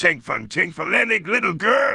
Ting fun, ting for tinkfulenic little girl.